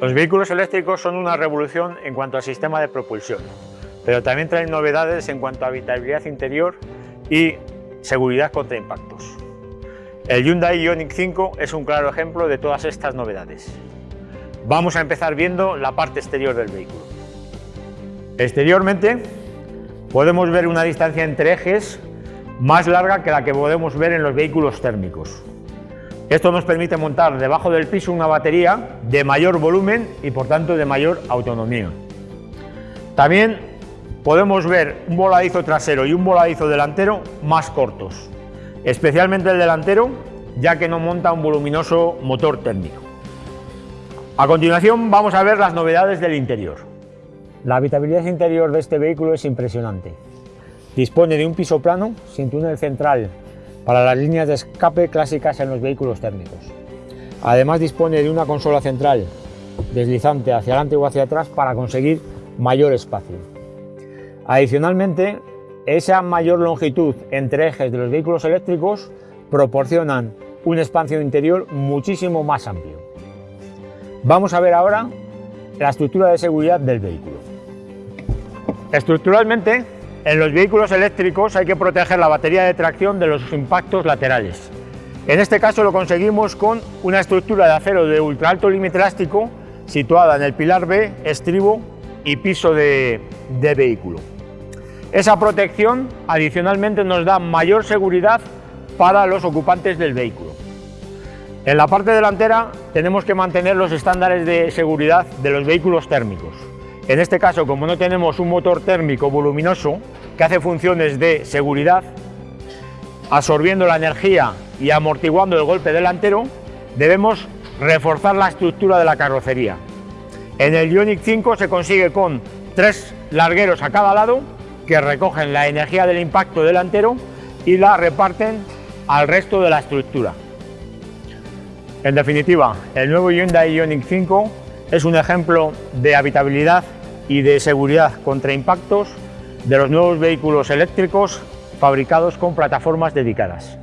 Los vehículos eléctricos son una revolución en cuanto al sistema de propulsión, pero también traen novedades en cuanto a habitabilidad interior y seguridad contra impactos. El Hyundai Ioniq 5 es un claro ejemplo de todas estas novedades. Vamos a empezar viendo la parte exterior del vehículo. Exteriormente podemos ver una distancia entre ejes más larga que la que podemos ver en los vehículos térmicos. Esto nos permite montar debajo del piso una batería de mayor volumen y por tanto de mayor autonomía. También podemos ver un voladizo trasero y un voladizo delantero más cortos, especialmente el delantero ya que no monta un voluminoso motor térmico. A continuación vamos a ver las novedades del interior. La habitabilidad interior de este vehículo es impresionante. Dispone de un piso plano sin túnel central para las líneas de escape clásicas en los vehículos térmicos. Además dispone de una consola central deslizante hacia adelante o hacia atrás para conseguir mayor espacio. Adicionalmente, esa mayor longitud entre ejes de los vehículos eléctricos proporcionan un espacio interior muchísimo más amplio. Vamos a ver ahora la estructura de seguridad del vehículo. Estructuralmente, en los vehículos eléctricos hay que proteger la batería de tracción de los impactos laterales. En este caso lo conseguimos con una estructura de acero de ultra alto límite elástico situada en el pilar B, estribo y piso de, vehículo. Esa protección adicionalmente nos da mayor seguridad para los ocupantes del vehículo. En la parte delantera tenemos que mantener los estándares de seguridad de los vehículos térmicos. En este caso, como no tenemos un motor térmico voluminoso que hace funciones de seguridad, absorbiendo la energía y amortiguando el golpe delantero, debemos reforzar la estructura de la carrocería. En el Ioniq 5 se consigue con tres largueros a cada lado que recogen la energía del impacto delantero y la reparten al resto de la estructura. En definitiva, el nuevo Hyundai Ioniq 5 es un ejemplo de habitabilidad y de seguridad contra impactos de los nuevos vehículos eléctricos fabricados con plataformas dedicadas.